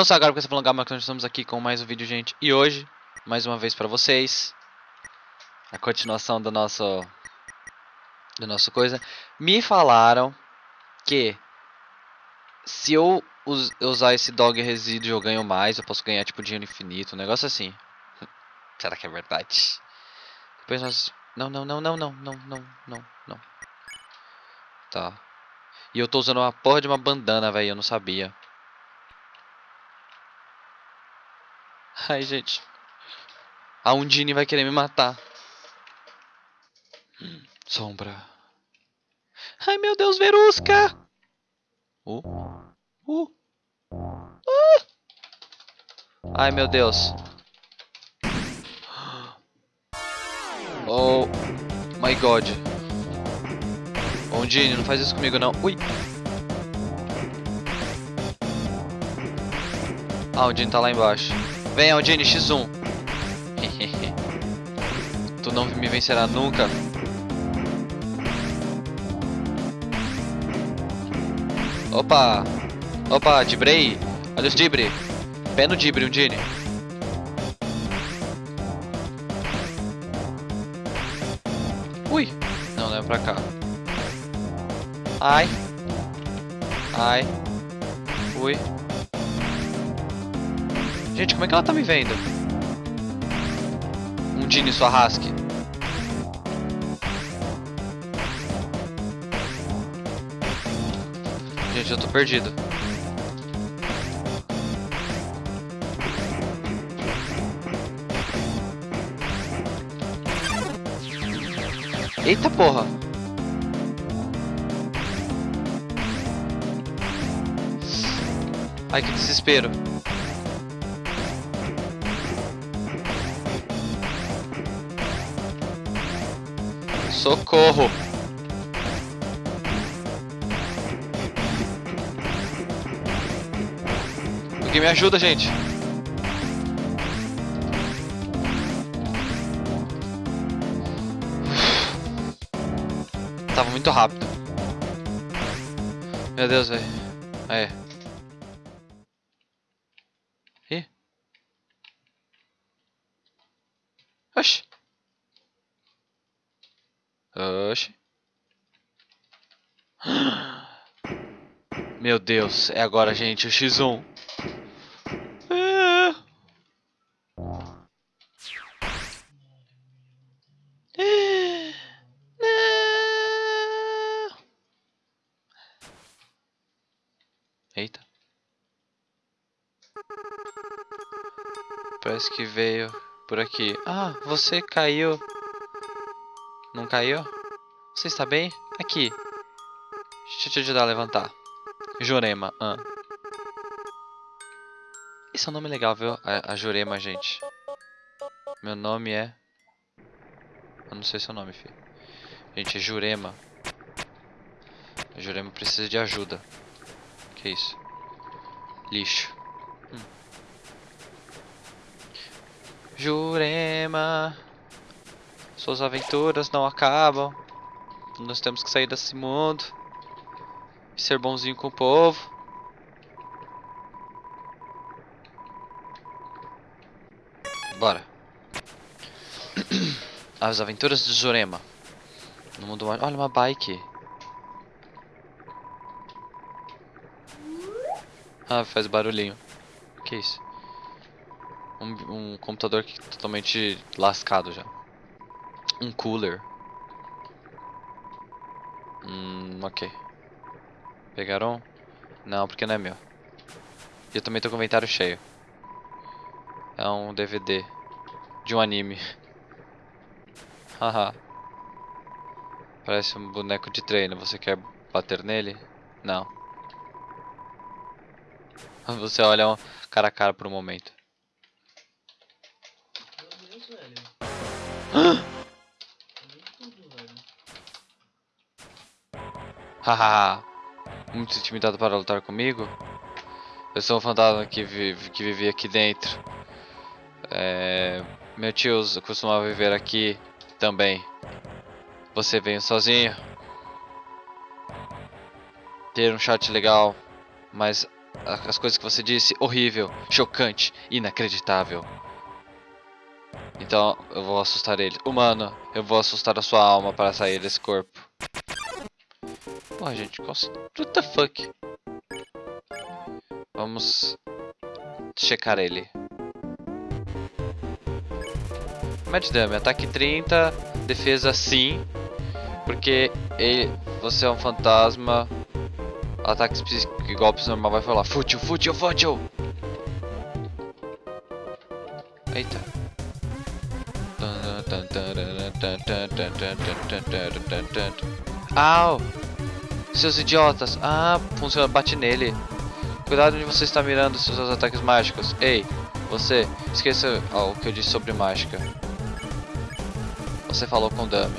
Não só agora porque você falando Gama, nós estamos aqui com mais um vídeo, gente. E hoje, mais uma vez pra vocês, a continuação do nosso, do nosso coisa. Me falaram que se eu us- usar esse dog resíduo eu ganho mais, eu posso ganhar tipo dinheiro infinito, um negócio assim. Será que é verdade? Depois nós... Não, não, não, não, não, não, não, não, não. Tá. E eu tô usando uma porra de uma bandana, velho, eu não sabia. Ai, gente. A Undine vai querer me matar. Sombra. Ai, meu Deus, Verusca! Uh. Uh. Ah! Ai, meu Deus. Oh my god. Ondine, não faz isso comigo não. Ui. Ah, Ondine tá lá embaixo. Vem, Ondine, X1. tu não me vencerá nunca. Opa! Opa, Dibrei! Olha os Dibre! Pé no Dibre, Ondine. Ui! Não, não é pra cá. Ai! Ai! Ui! Gente, como é que ela tá me vendo? Um Dini sua rasque. Gente, eu tô perdido. Eita porra! Ai, que desespero. Socorro! Alguém me ajuda, gente! Tava muito rápido. Meu Deus, velho. Aí. Oxi. Meu Deus, é agora, gente, o X1. Ah. Ah. Não. Eita. Parece que veio por aqui. Ah, você caiu. Caiu? Você está bem? Aqui. Deixa eu te ajudar a levantar. Jurema. Ah. Esse é um nome legal, viu? A, a Jurema, gente. Meu nome é... Eu não sei seu nome, filho. Gente, é Jurema. A Jurema precisa de ajuda. Que isso? Lixo. Hum. Jurema. Suas aventuras não acabam. Nós temos que sair desse mundo. E ser bonzinho com o povo. Bora. As aventuras de Jurema. No mundo mágico. Olha uma bike. Ah, faz barulhinho. Que isso? Um, um computador que totalmente lascado já. Um cooler. Hum, ok. Pegaram? Não, porque não é meu. E eu também tô com o inventário cheio. É um DVD de um anime. Haha. Parece um boneco de treino. Você quer bater nele? Não. Você olha um cara a cara por um momento. Meu Deus, velho. Muito intimidado para lutar comigo? Eu sou um fantasma que vive, que vive aqui dentro. É, meu tio costumava viver aqui também. Você veio sozinho? Ter um chat legal, mas as coisas que você disse, horrível, chocante, inacreditável. Então eu vou assustar ele. Humano, eu vou assustar a sua alma para sair desse corpo. Porra, gente, qual... what the fuck? Vamos checar ele. Mad Dummy, ataque 30, defesa sim, porque ele, você é um fantasma. Ataques psíquicos e golpes normal vai falar fútil, fútil, fútil. Eita. Au! Seus idiotas! Ah, funciona, bate nele. Cuidado onde você está mirando seus ataques mágicos. Ei, você, esqueça o que eu disse sobre mágica. Você falou com o Dummy.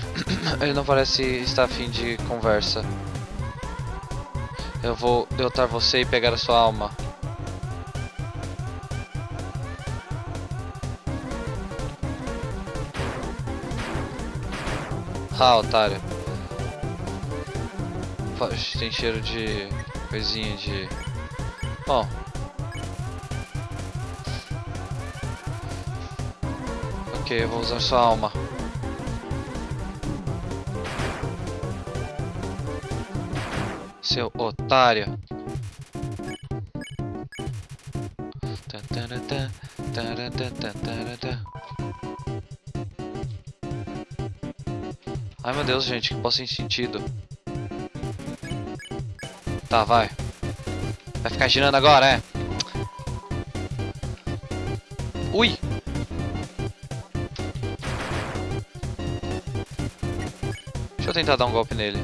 Ele não parece estar afim de conversa. Eu vou derrotar você e pegar a sua alma. Ah, otário. Tem cheiro de coisinha de. Bom. Ok, eu vou usar sua alma. Seu otário. Tá. Ai meu Deus, gente, que posso sem sentido. Tá, vai. Vai ficar girando agora, é? Ui! Deixa eu tentar dar um golpe nele.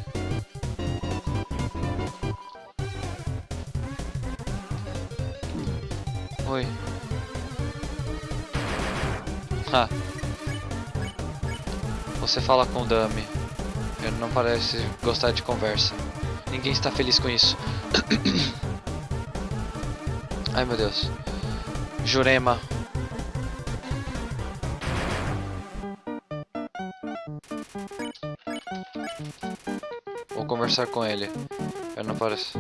Oi. Ha. Você fala com o Dummy. Ele não parece gostar de conversa. Ninguém está feliz com isso. Ai meu Deus. Jurema. Vou conversar com ele. Ele não parece.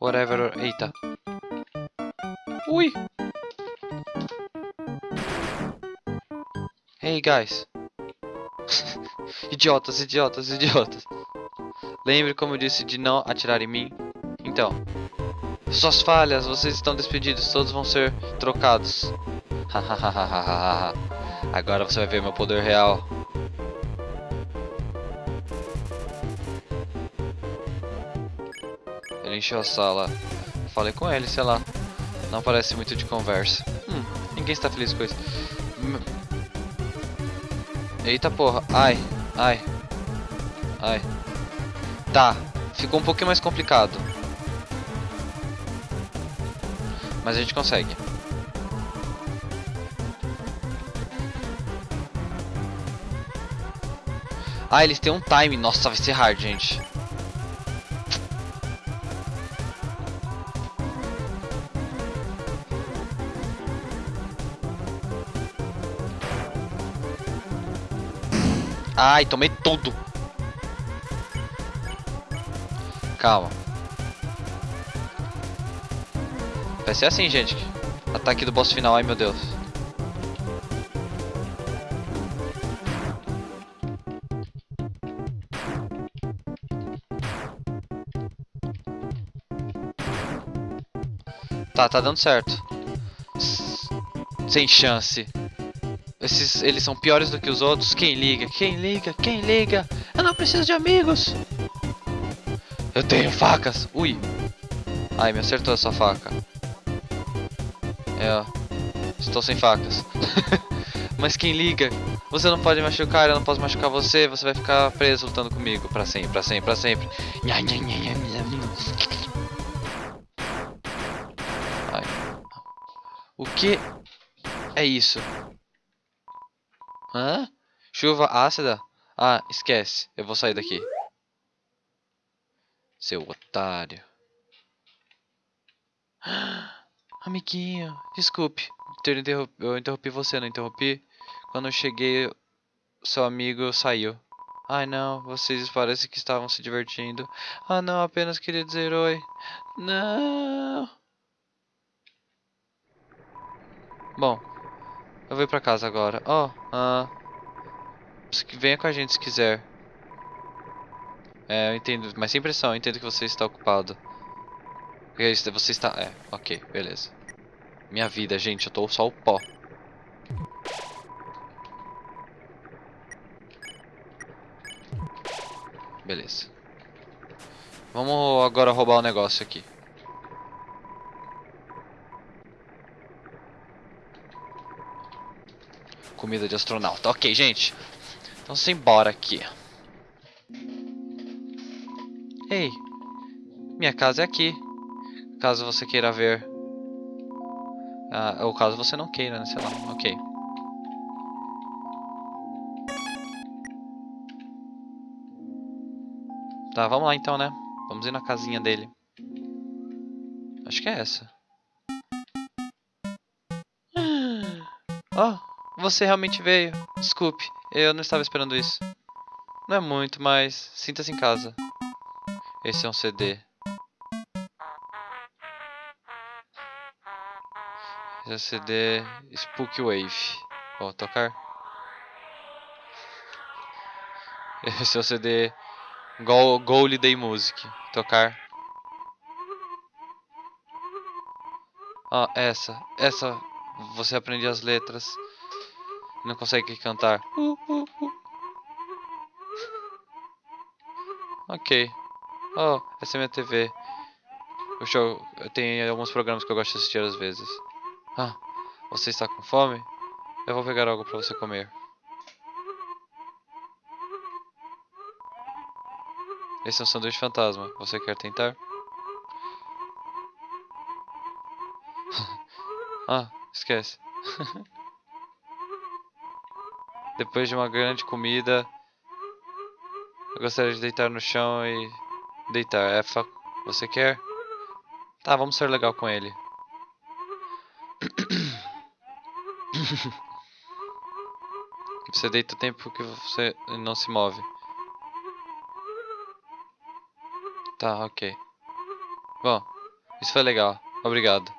Whatever. Eita. Ui! Hey guys. idiotas, idiotas, idiotas. Lembre como eu disse de não atirar em mim. Então, suas falhas, vocês estão despedidos, todos vão ser trocados. Agora você vai ver meu poder real. Ele encheu a sala. Falei com ele, sei lá. Não parece muito de conversa. Hum, ninguém está feliz com isso. Hum. Eita porra. Ai, ai. Ai. Tá, ficou um pouquinho mais complicado. Mas a gente consegue. Ah, eles têm um time. Nossa, vai ser hard, gente. Ai, tomei tudo. Calma. Vai ser assim, gente. Ataque do boss final, ai meu Deus. Tá, tá dando certo. Sem chance. Esses, eles são piores do que os outros. Quem liga? Quem liga? Quem liga? Eu não preciso de amigos. Eu tenho facas. Ui. Ai, me acertou essa faca. É, ó. Estou sem facas. Mas quem liga? Você não pode machucar, eu não posso machucar você. Você vai ficar preso lutando comigo. Pra sempre, pra sempre, pra sempre. Ai. O que é isso? Hã? Chuva ácida? Ah, esquece. Eu vou sair daqui. Seu otário. Amiguinho, desculpe. ter interrom- Eu interrompi você, não interrompi? Quando eu cheguei, seu amigo saiu. Ai não, vocês parecem que estavam se divertindo. Ah não, apenas queria dizer oi. Não. Bom, eu vou pra casa agora. Ó, oh, ah. Venha com a gente se quiser. É, eu entendo, mas sem pressão, eu entendo que você está ocupado. Você está. É, ok, beleza. Minha vida, gente, eu tô só o pó. Beleza. Vamos agora roubar o um negócio aqui. Comida de astronauta. Ok, gente. Então embora aqui. Ei. Minha casa é aqui. Caso você queira ver. Ah, ou caso você não queira, né? Sei lá. Ok. Tá, vamos lá então, né? Vamos ir na casinha dele. Acho que é essa. Oh, você realmente veio. Desculpe, eu não estava esperando isso. Não é muito, mas sinta-se em casa. Esse é um CD. Esse é um CD Spook Wave. Vou tocar. Esse é o CD Go Holiday Music. Tocar. Ah, essa. Essa. Você aprende as letras. Não consegue cantar. Uh, uh, uh. Ok. Oh, essa é minha TV. O show, tenho alguns programas que eu gosto de assistir às vezes. Ah, você está com fome? Eu vou pegar algo para você comer. Esse é um sanduíche fantasma. Você quer tentar? ah, esquece. Depois de uma grande comida, eu gostaria de deitar no chão e deitar. É, você quer? Tá, vamos ser legal com ele. você deita o tempo que você não se move. Tá, ok. Bom, isso foi legal. Obrigado.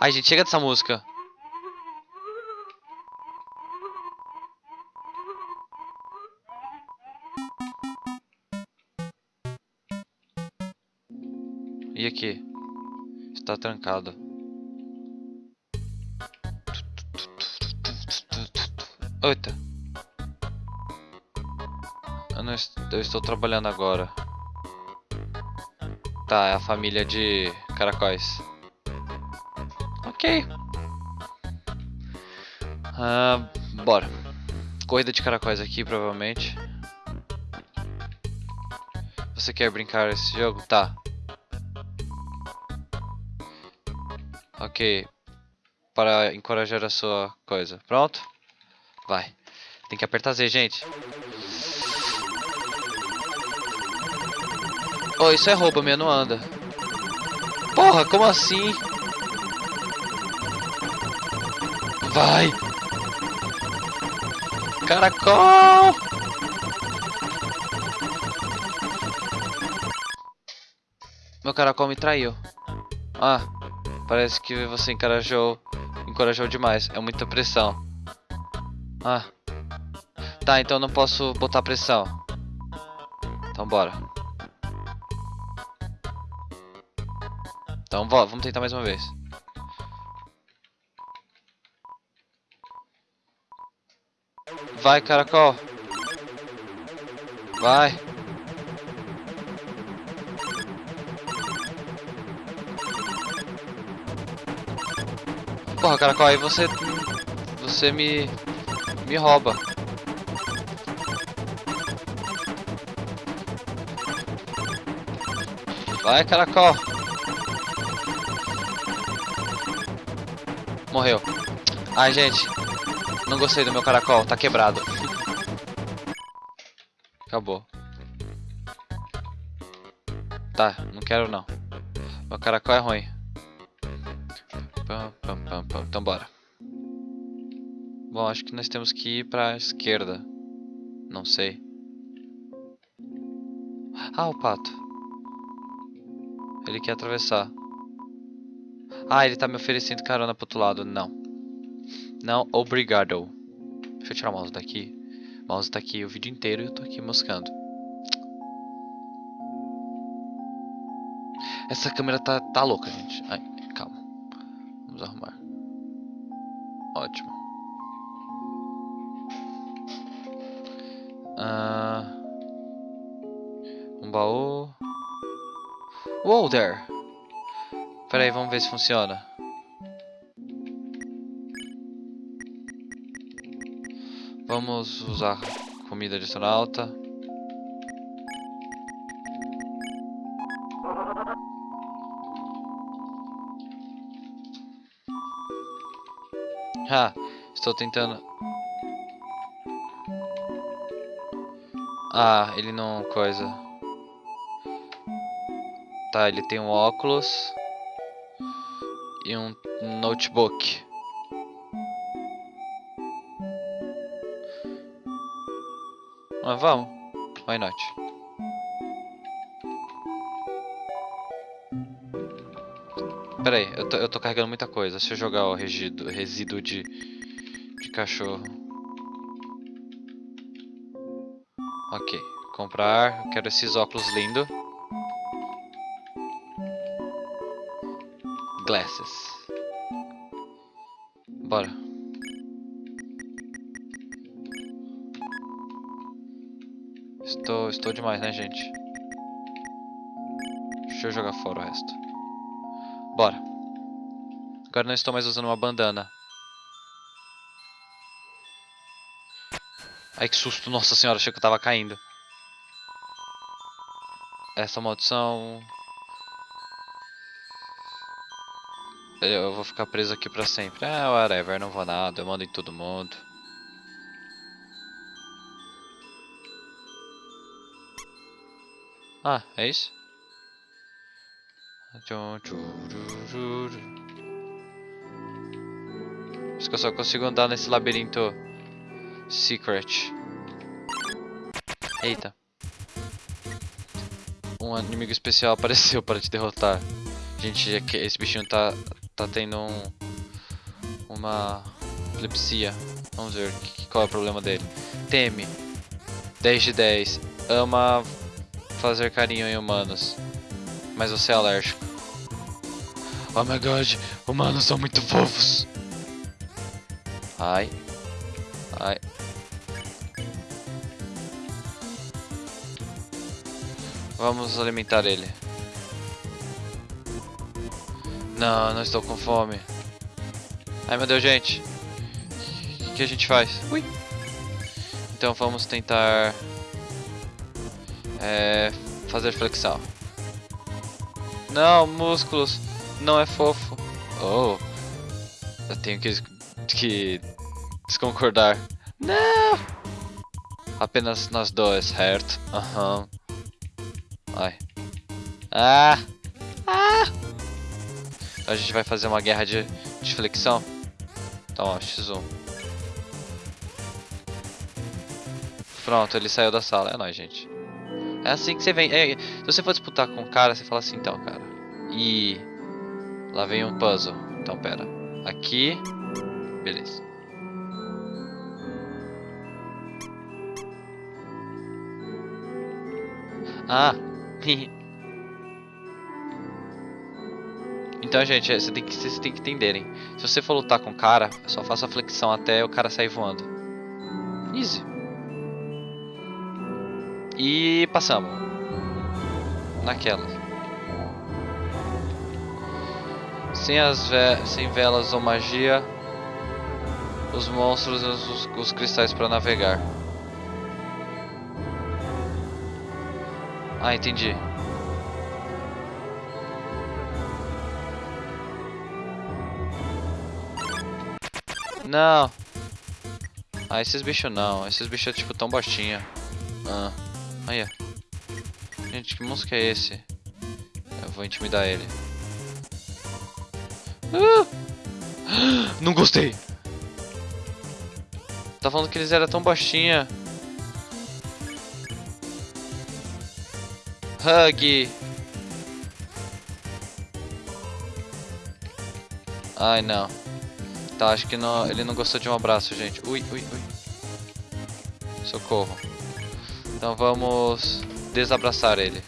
Ai, gente, chega dessa música. Está trancado. Eita. Eu, não est eu estou trabalhando agora. Tá, é a família de caracóis. Ok. Ah, bora. Corrida de caracóis aqui, provavelmente. Você quer brincar esse jogo? Tá. Para encorajar a sua coisa. Pronto? Vai. Tem que apertar Z, gente. Oh, isso é roubo, minha não anda. Porra, como assim? Vai! Caracol! Meu caracol me traiu. Ah, Parece que você encorajou, encorajou demais. É muita pressão. Ah. Tá, então não posso botar pressão. Então bora. Então vamos tentar mais uma vez. Vai, caracol. Vai. Porra, caracol, aí você... Você me... Me rouba. Vai, caracol. Morreu. Ai, gente. Não gostei do meu caracol. Tá quebrado. Acabou. Tá, não quero não. Meu caracol é ruim. Pam, pam. Então bora. Bom, acho que nós temos que ir pra esquerda. Não sei. Ah, o pato. Ele quer atravessar. Ah, ele tá me oferecendo carona pro outro lado. Não. Não, obrigado. Deixa eu tirar o mouse daqui. O mouse tá aqui o vídeo inteiro e eu tô aqui moscando. Essa câmera tá, tá louca, gente. Ai, calma. Vamos arrumar. Ótimo. Ah, um baú. Whoa there! Pera aí, vamos ver se funciona. Vamos usar comida adicional alta. Ah, estou tentando. Ah, ele não coisa. Tá, ele tem um óculos e um notebook. Ah, vamos. Why not? Pera aí, eu tô, eu tô carregando muita coisa. Deixa eu jogar o resíduo, resíduo de, de cachorro. Ok, comprar. Quero esses óculos lindos. Glasses. Bora. Estou, estou demais, né, gente? Deixa eu jogar fora o resto. Bora. Agora não estou mais usando uma bandana. Ai que susto, nossa senhora, achei que eu tava caindo. Essa maldição... Eu vou ficar preso aqui pra sempre. Ah, whatever, não vou nada, eu mando em todo mundo. Ah, é isso? Acho que eu só consigo andar nesse labirinto secret. Eita. Um inimigo especial apareceu para te derrotar. Gente, é esse bichinho tá, tá tendo um, uma epilepsia. Vamos ver qual é o problema dele. Teme. 10 de 10. Ama fazer carinho em humanos. Mas você é alérgico. Oh my god, humanos são muito fofos. Ai. Ai. Vamos alimentar ele. Não, não estou com fome. Ai meu Deus, gente. O que a gente faz? Ui. Então vamos tentar é, fazer flexão. Não, músculos. Não é fofo. Oh. Eu tenho que, que desconcordar. Não. Apenas nós dois, certo? Aham. Uhum. Ai. Ah. Ah. A gente vai fazer uma guerra de, de flexão. Então, ó, X1. Pronto, ele saiu da sala. É nóis, gente. É assim que você vem. É, se você for disputar com um cara, você fala assim, então, cara. E lá vem um puzzle. Então, pera. Aqui. Beleza. Ah. então, gente, você tem que, vocês têm que entenderem. Se você for lutar com o cara, só faça a flexão até o cara sair voando. Easy. E passamos. Naquela. Sem as ve sem velas ou magia, os monstros e os, os cristais para navegar. Ah, entendi. Não. Ah, esses bichos não. Esses bichos é tipo tão baixinha. Ah. Aí, Gente, que monstro que é esse? Eu vou intimidar ele. Ah! Não gostei! tá falando que eles eram tão baixinha. Hug. Ai, não. Tá, acho que não, ele não gostou de um abraço, gente. Ui, ui, ui. Socorro. Então vamos desabraçar ele.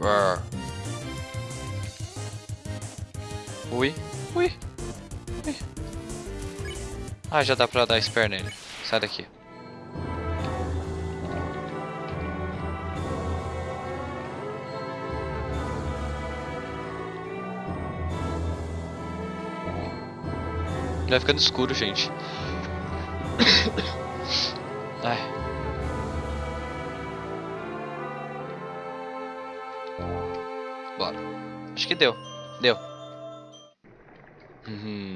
Roar. Ah, já dá pra dar spare nele. Sai daqui. Vai ficando escuro, gente. Ai. Bora. Acho que deu. Deu. Uhum.